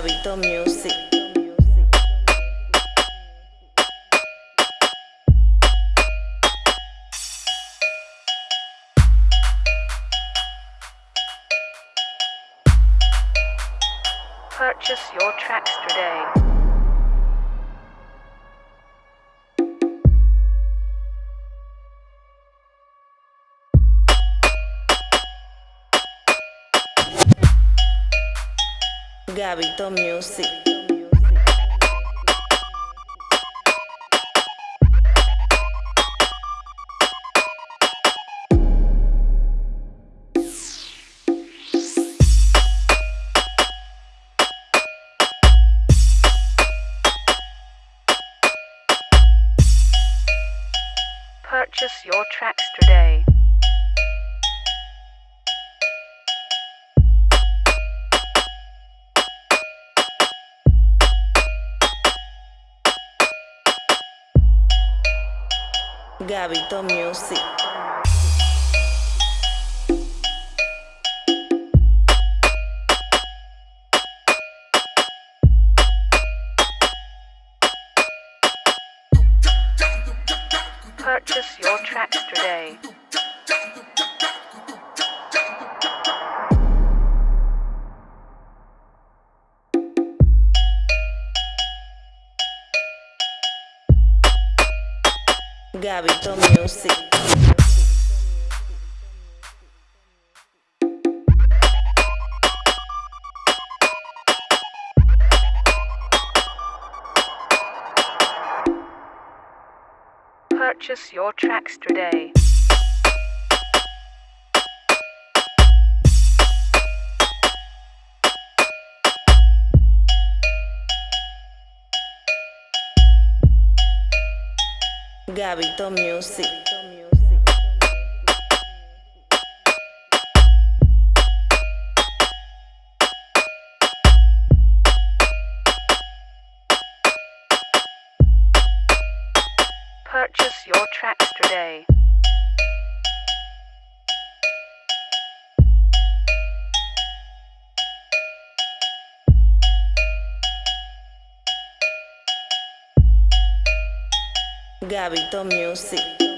Gabito Music. Purchase your tracks today. Gabito Music. Purchase your tracks today. Gabito Music. Purchase your tracks today. Gabito Music. Purchase your tracks today. Gabito Music. Purchase your tracks today. Gabito Music.